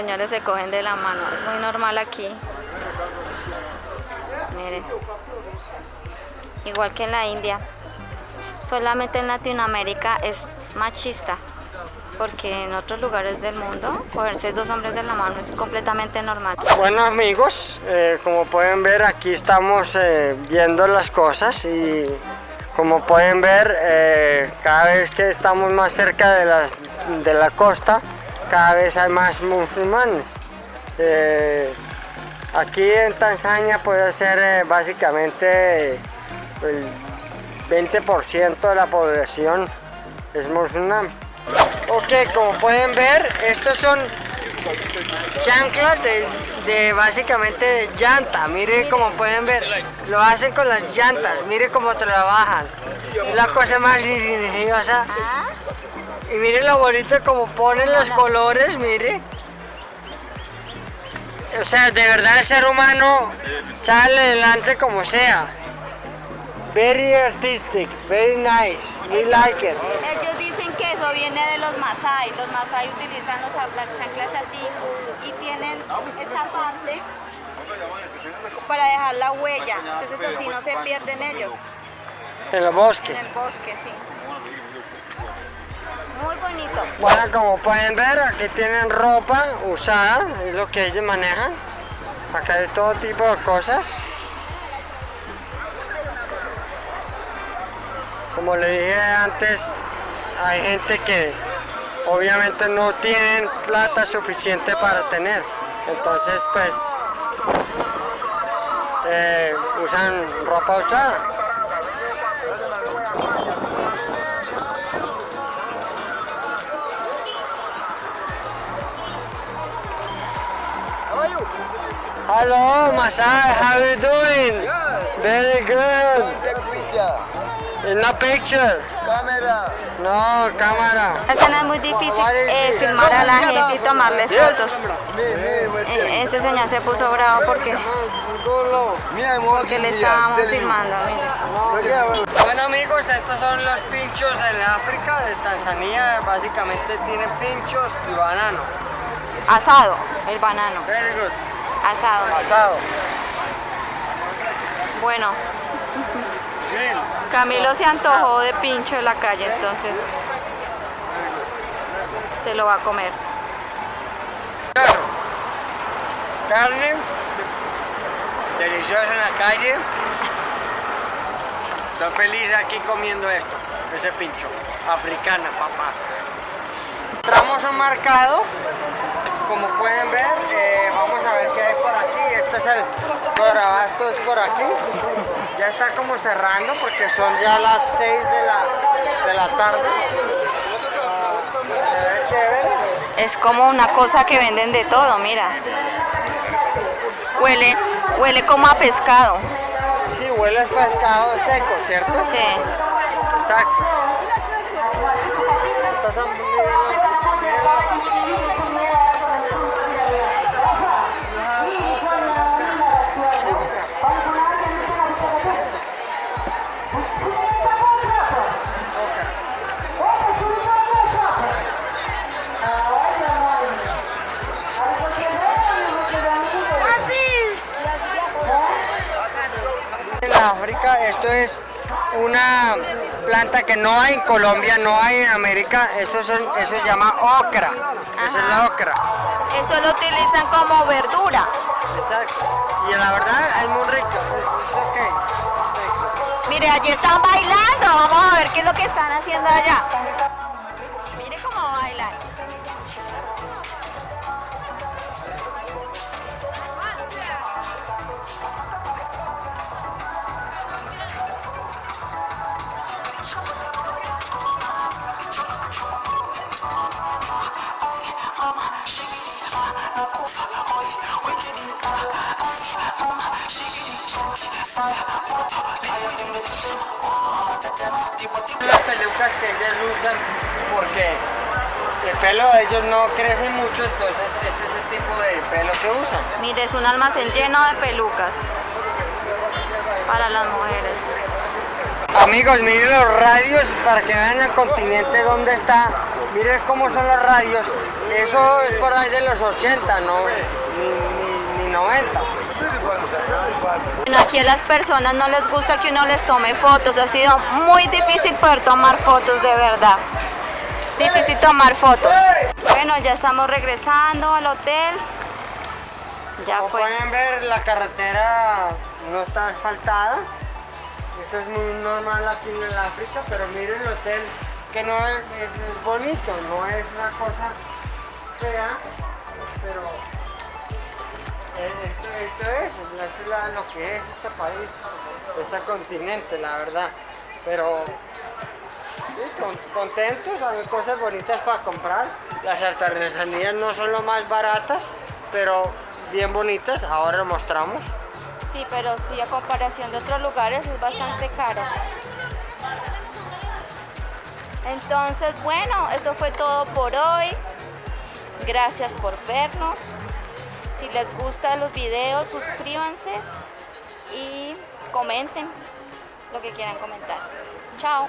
señores se cogen de la mano. Es muy normal aquí. Miren. Igual que en la India. Solamente en Latinoamérica es machista. Porque en otros lugares del mundo, cogerse dos hombres de la mano es completamente normal. Bueno amigos, eh, como pueden ver aquí estamos eh, viendo las cosas y como pueden ver eh, cada vez que estamos más cerca de, las, de la costa cada vez hay más musulmanes. aquí en Tanzania puede ser básicamente el 20% de la población es musulmán. Ok, como pueden ver, estos son chanclas de, básicamente de llanta. Mire como pueden ver, lo hacen con las llantas. Mire cómo trabajan. La cosa más ingeniosa. Y mire lo bonito como ponen los colores, mire. O sea, de verdad el ser humano sale adelante como sea. Very artistic, very nice, we like it. Ellos dicen que eso viene de los Masai. Los Masai utilizan los, las chanclas así y tienen esta parte para dejar la huella. Entonces así no se pierden ellos. En el bosque. En el bosque, sí. Bueno, como pueden ver, aquí tienen ropa usada, es lo que ellos manejan. Acá hay todo tipo de cosas. como le dije antes, hay gente que obviamente no tienen plata suficiente para tener. Entonces pues eh, usan ropa usada. Hello, Masai, how are you doing? Very good. In la picture. Cámara. No, cámara. Esa no es muy difícil eh, filmar a la gente y tomarle fotos. Eh, ese señor se puso bravo porque, porque le estábamos filmando. Bueno amigos, estos son los pinchos del África, de Tanzania. Básicamente tienen pinchos y banano. Asado, el banano. Very good. Asado. Asado. Bueno. Camilo se antojó de pincho en la calle, entonces se lo va a comer. Carne, deliciosa en la calle. Estoy feliz aquí comiendo esto, ese pincho. Africana, papá. Entramos a un mercado, como pueden ver, eh, vamos a ver qué hay por aquí. Este es el Corabasto, es por aquí. Ya está como cerrando porque son ya las 6 de la, de la tarde. Es como una cosa que venden de todo, mira. Huele, huele como a pescado. Sí, huele a pescado seco, ¿cierto? Sí. Exacto. Esto es una planta que no hay en Colombia, no hay en América, eso, son, eso se llama ocra, esa es la ocra. Eso lo utilizan como verdura. Exacto, y la verdad es muy rico, Mire, allí están bailando, vamos a ver qué es lo que están haciendo allá. Las pelucas que ellas usan porque el pelo de ellos no crece mucho, entonces este es el tipo de pelo que usan. Mire, es un almacén lleno de pelucas para las mujeres. Amigos, miren los radios para que vean el continente donde está Miren cómo son los radios. Eso es por ahí de los 80, no ni, ni, ni 90. Bueno, aquí a las personas no les gusta que uno les tome fotos. Ha sido muy difícil poder tomar fotos, de verdad. Difícil tomar fotos. Bueno, ya estamos regresando al hotel. Ya Como fue. pueden ver, la carretera no está asfaltada. Esto es muy normal aquí en el África, pero miren el hotel, que no es, es- es bonito, no es una cosa fea, pero esto, esto es, la- lo que es este país, este continente, la verdad. Pero sí, con- contentos, hay cosas bonitas para comprar. Las artesanías no son lo más baratas, pero bien bonitas, ahora lo mostramos. Sí, pero sí, a comparación de otros lugares es bastante caro. Entonces, bueno, eso fue todo por hoy. Gracias por vernos. Les gustan los videos, suscríbanse y comenten lo que quieran comentar. Chao.